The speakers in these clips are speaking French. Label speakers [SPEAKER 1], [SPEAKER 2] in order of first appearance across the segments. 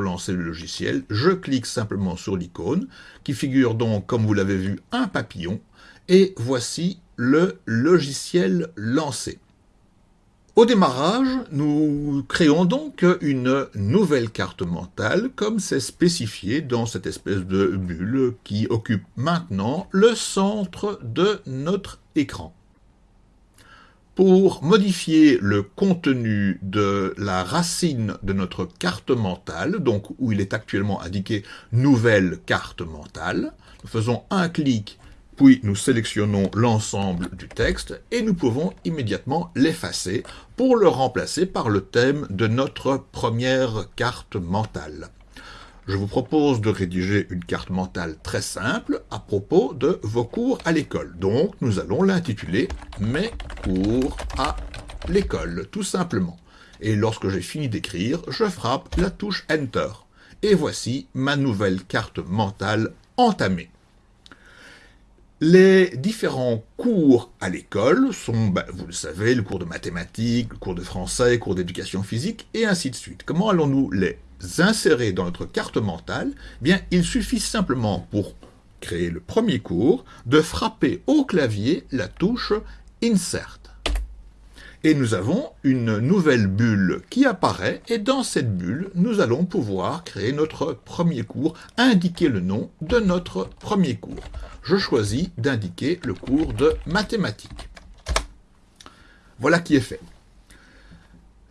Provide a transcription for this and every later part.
[SPEAKER 1] lancer le logiciel, je clique simplement sur l'icône, qui figure donc, comme vous l'avez vu, un papillon, et voici le logiciel lancé. Au démarrage, nous créons donc une nouvelle carte mentale, comme c'est spécifié dans cette espèce de bulle qui occupe maintenant le centre de notre écran. Pour modifier le contenu de la racine de notre carte mentale, donc où il est actuellement indiqué « Nouvelle carte mentale », nous faisons un clic, puis nous sélectionnons l'ensemble du texte et nous pouvons immédiatement l'effacer pour le remplacer par le thème de notre première carte mentale je vous propose de rédiger une carte mentale très simple à propos de vos cours à l'école. Donc, nous allons l'intituler « Mes cours à l'école », tout simplement. Et lorsque j'ai fini d'écrire, je frappe la touche Enter. Et voici ma nouvelle carte mentale entamée. Les différents cours à l'école sont, ben, vous le savez, le cours de mathématiques, le cours de français, le cours d'éducation physique, et ainsi de suite. Comment allons-nous les insérer dans notre carte mentale, eh bien, il suffit simplement pour créer le premier cours de frapper au clavier la touche Insert. Et nous avons une nouvelle bulle qui apparaît, et dans cette bulle, nous allons pouvoir créer notre premier cours, indiquer le nom de notre premier cours. Je choisis d'indiquer le cours de mathématiques. Voilà qui est fait.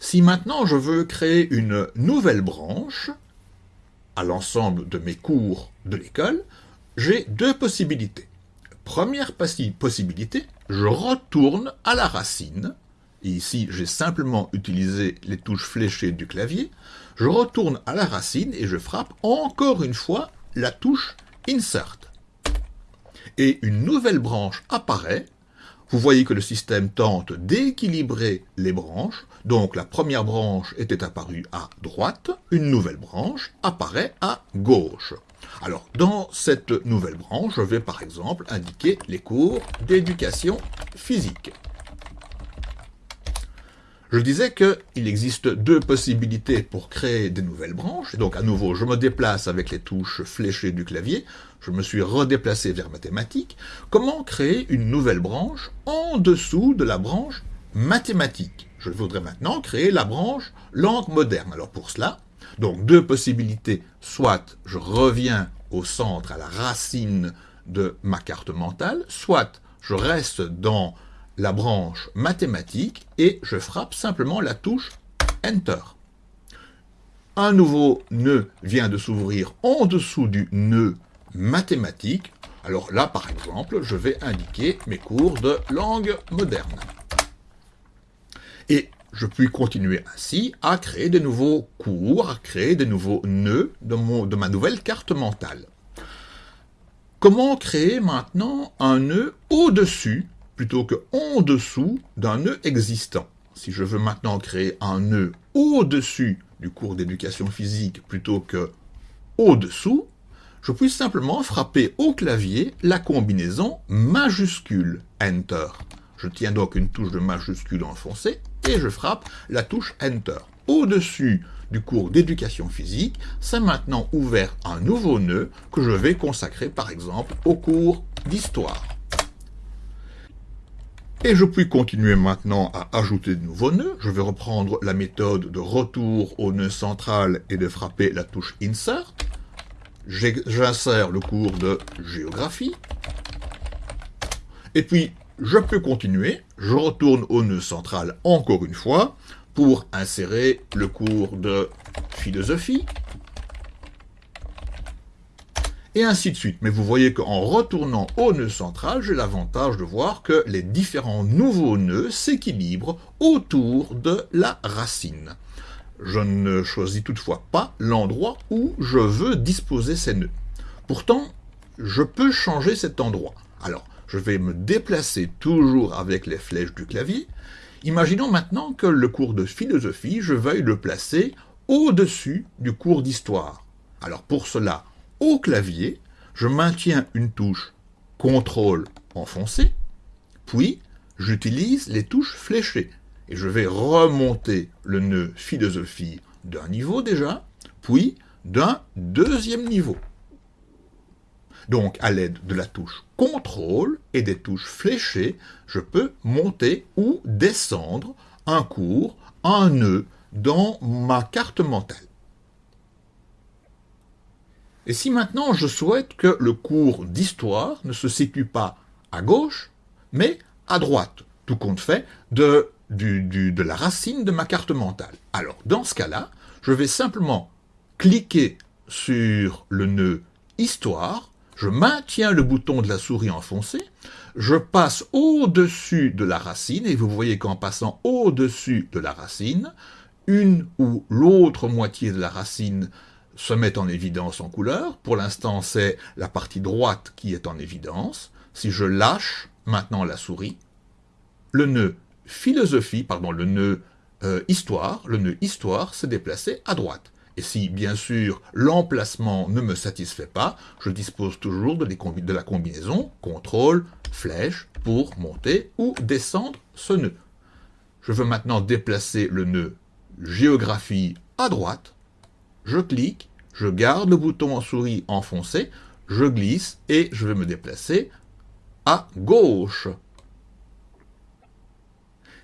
[SPEAKER 1] Si maintenant je veux créer une nouvelle branche à l'ensemble de mes cours de l'école, j'ai deux possibilités. Première possibilité, je retourne à la racine, ici j'ai simplement utilisé les touches fléchées du clavier, je retourne à la racine et je frappe encore une fois la touche Insert. Et une nouvelle branche apparaît vous voyez que le système tente d'équilibrer les branches, donc la première branche était apparue à droite, une nouvelle branche apparaît à gauche. Alors, dans cette nouvelle branche, je vais par exemple indiquer les cours d'éducation physique. Je disais qu'il existe deux possibilités pour créer des nouvelles branches. Donc à nouveau, je me déplace avec les touches fléchées du clavier. Je me suis redéplacé vers mathématiques. Comment créer une nouvelle branche en dessous de la branche mathématiques Je voudrais maintenant créer la branche langue moderne. Alors pour cela, donc deux possibilités. Soit je reviens au centre, à la racine de ma carte mentale, soit je reste dans la branche mathématique et je frappe simplement la touche Enter. Un nouveau nœud vient de s'ouvrir en dessous du nœud mathématique. Alors là, par exemple, je vais indiquer mes cours de langue moderne. Et je puis continuer ainsi à créer de nouveaux cours, à créer de nouveaux nœuds de, de ma nouvelle carte mentale. Comment créer maintenant un nœud au-dessus plutôt que en dessous d'un nœud existant. Si je veux maintenant créer un nœud au-dessus du cours d'éducation physique plutôt que au-dessous, je puis simplement frapper au clavier la combinaison majuscule Enter. Je tiens donc une touche de majuscule enfoncée et je frappe la touche Enter. Au-dessus du cours d'éducation physique, c'est maintenant ouvert un nouveau nœud que je vais consacrer par exemple au cours d'histoire. Et je puis continuer maintenant à ajouter de nouveaux nœuds. Je vais reprendre la méthode de retour au nœud central et de frapper la touche Insert. J'insère le cours de géographie. Et puis, je peux continuer. Je retourne au nœud central encore une fois pour insérer le cours de philosophie et ainsi de suite. Mais vous voyez qu'en retournant au nœud central, j'ai l'avantage de voir que les différents nouveaux nœuds s'équilibrent autour de la racine. Je ne choisis toutefois pas l'endroit où je veux disposer ces nœuds. Pourtant, je peux changer cet endroit. Alors, je vais me déplacer toujours avec les flèches du clavier. Imaginons maintenant que le cours de philosophie, je veuille le placer au-dessus du cours d'histoire. Alors pour cela, au clavier, je maintiens une touche CTRL enfoncé, puis j'utilise les touches fléchées. Et je vais remonter le nœud philosophie d'un niveau déjà, puis d'un deuxième niveau. Donc, à l'aide de la touche CTRL et des touches fléchées, je peux monter ou descendre un cours, un nœud dans ma carte mentale. Et si maintenant je souhaite que le cours d'histoire ne se situe pas à gauche, mais à droite, tout compte fait, de, de la racine de ma carte mentale. Alors, dans ce cas-là, je vais simplement cliquer sur le nœud Histoire, je maintiens le bouton de la souris enfoncé, je passe au-dessus de la racine, et vous voyez qu'en passant au-dessus de la racine, une ou l'autre moitié de la racine se met en évidence en couleur. Pour l'instant, c'est la partie droite qui est en évidence. Si je lâche maintenant la souris, le nœud philosophie, pardon, le nœud euh, histoire, le nœud histoire s'est déplacé à droite. Et si, bien sûr, l'emplacement ne me satisfait pas, je dispose toujours de, de la combinaison CTRL, flèche, pour monter ou descendre ce nœud. Je veux maintenant déplacer le nœud géographie à droite, je clique, je garde le bouton en souris enfoncé, je glisse et je vais me déplacer à gauche.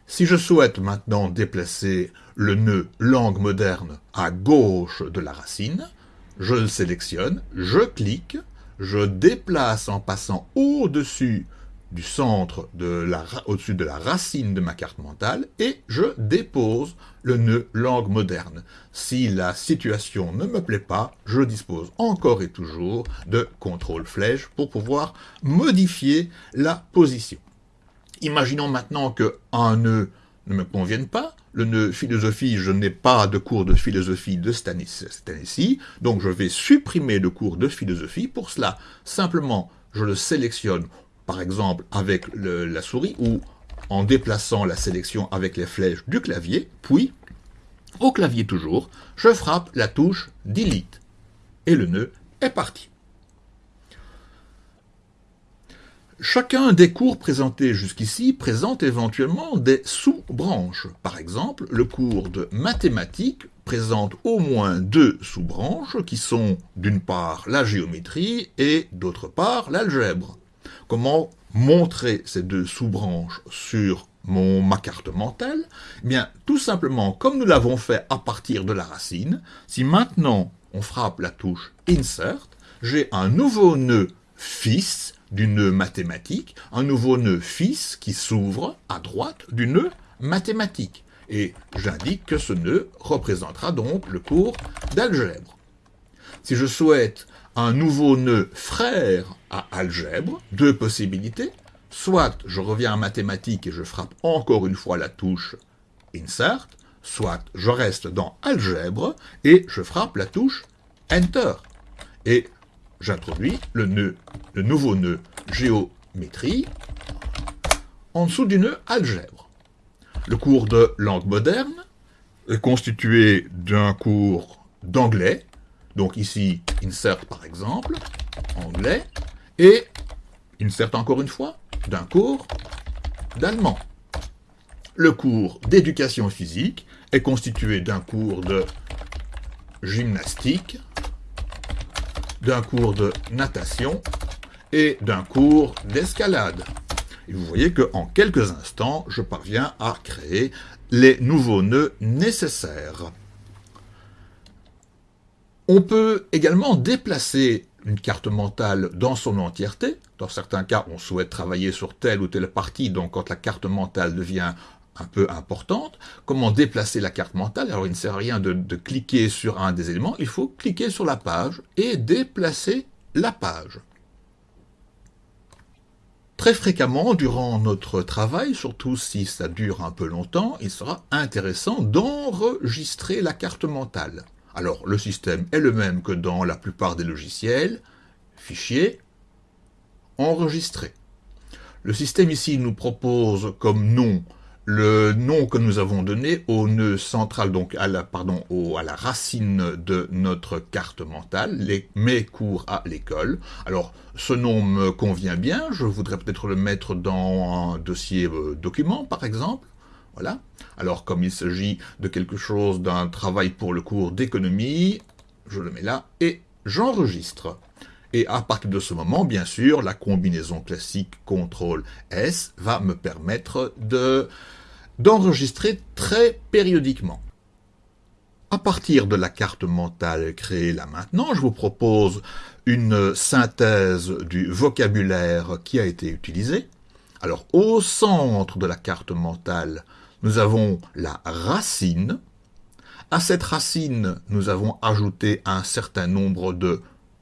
[SPEAKER 1] Si je souhaite maintenant déplacer le nœud langue moderne à gauche de la racine, je le sélectionne, je clique, je déplace en passant au-dessus du centre au-dessus de la racine de ma carte mentale et je dépose le nœud langue moderne. Si la situation ne me plaît pas, je dispose encore et toujours de contrôle flèche pour pouvoir modifier la position. Imaginons maintenant qu'un nœud ne me convienne pas, le nœud philosophie, je n'ai pas de cours de philosophie de Stanissi, donc je vais supprimer le cours de philosophie. Pour cela, simplement, je le sélectionne par exemple avec la souris ou en déplaçant la sélection avec les flèches du clavier, puis, au clavier toujours, je frappe la touche Delete et le nœud est parti. Chacun des cours présentés jusqu'ici présente éventuellement des sous-branches. Par exemple, le cours de mathématiques présente au moins deux sous-branches qui sont d'une part la géométrie et d'autre part l'algèbre. Comment montrer ces deux sous-branches sur mon, ma carte mentale eh bien, tout simplement, comme nous l'avons fait à partir de la racine, si maintenant on frappe la touche Insert, j'ai un nouveau nœud fils du nœud mathématique, un nouveau nœud fils qui s'ouvre à droite du nœud mathématique. Et j'indique que ce nœud représentera donc le cours d'algèbre. Si je souhaite un nouveau nœud frère à algèbre, deux possibilités. Soit je reviens en mathématiques et je frappe encore une fois la touche Insert, soit je reste dans algèbre et je frappe la touche Enter. Et j'introduis le nœud, le nouveau nœud géométrie en dessous du nœud algèbre. Le cours de langue moderne est constitué d'un cours d'anglais, donc ici, insert par exemple, anglais, et insert encore une fois, d'un cours d'allemand. Le cours d'éducation physique est constitué d'un cours de gymnastique, d'un cours de natation et d'un cours d'escalade. Et vous voyez qu'en quelques instants, je parviens à créer les nouveaux nœuds nécessaires. On peut également déplacer une carte mentale dans son entièreté. Dans certains cas, on souhaite travailler sur telle ou telle partie, donc quand la carte mentale devient un peu importante, comment déplacer la carte mentale? Alors il ne sert à rien de, de cliquer sur un des éléments, il faut cliquer sur la page et déplacer la page. Très fréquemment, durant notre travail, surtout si ça dure un peu longtemps, il sera intéressant d'enregistrer la carte mentale. Alors, le système est le même que dans la plupart des logiciels. Fichier, enregistrer. Le système ici nous propose comme nom le nom que nous avons donné au nœud central, donc à la, pardon, à la racine de notre carte mentale, les, mes cours à l'école. Alors, ce nom me convient bien, je voudrais peut-être le mettre dans un dossier euh, document, par exemple. Voilà. Alors, comme il s'agit de quelque chose, d'un travail pour le cours d'économie, je le mets là, et j'enregistre. Et à partir de ce moment, bien sûr, la combinaison classique CTRL-S va me permettre de d'enregistrer très périodiquement. À partir de la carte mentale créée là maintenant, je vous propose une synthèse du vocabulaire qui a été utilisé. Alors, au centre de la carte mentale, nous avons la racine. À cette racine, nous avons ajouté un certain nombre de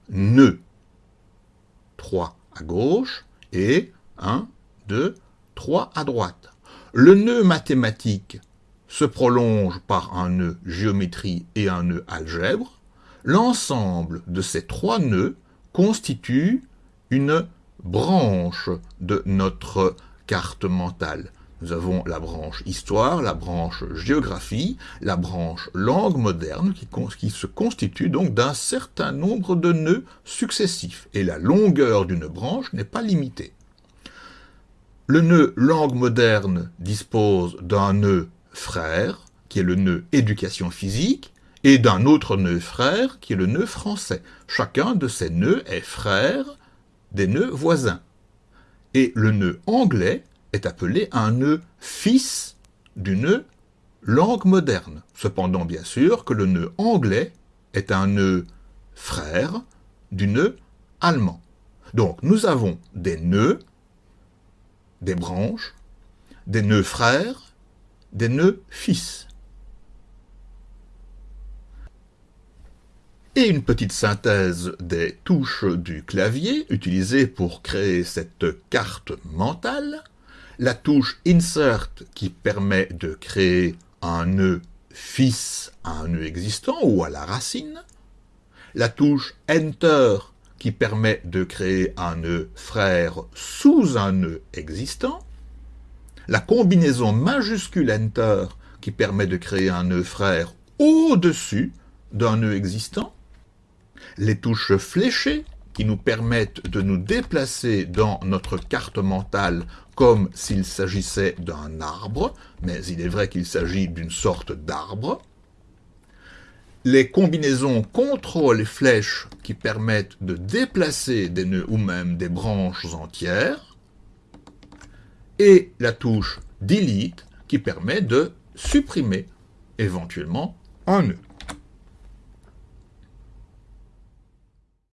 [SPEAKER 1] nœuds. 3 à gauche et 1, 2, 3 à droite. Le nœud mathématique se prolonge par un nœud géométrie et un nœud algèbre, l'ensemble de ces trois nœuds constitue une branche de notre carte mentale. Nous avons la branche histoire, la branche géographie, la branche langue moderne qui, qui se constitue donc d'un certain nombre de nœuds successifs. Et la longueur d'une branche n'est pas limitée. Le nœud langue moderne dispose d'un nœud frère, qui est le nœud éducation physique, et d'un autre nœud frère, qui est le nœud français. Chacun de ces nœuds est frère des nœuds voisins. Et le nœud anglais est appelé un nœud fils du nœud langue moderne. Cependant, bien sûr, que le nœud anglais est un nœud frère du nœud allemand. Donc, nous avons des nœuds, des branches, des nœuds frères, des nœuds fils. Et une petite synthèse des touches du clavier utilisées pour créer cette carte mentale. La touche Insert qui permet de créer un nœud fils à un nœud existant ou à la racine. La touche Enter qui permet de créer un nœud frère sous un nœud existant la combinaison majuscule Enter qui permet de créer un nœud frère au-dessus d'un nœud existant, les touches fléchées qui nous permettent de nous déplacer dans notre carte mentale comme s'il s'agissait d'un arbre, mais il est vrai qu'il s'agit d'une sorte d'arbre. Les combinaisons contrôle et flèches qui permettent de déplacer des nœuds ou même des branches entières et la touche Delete qui permet de supprimer éventuellement un nœud.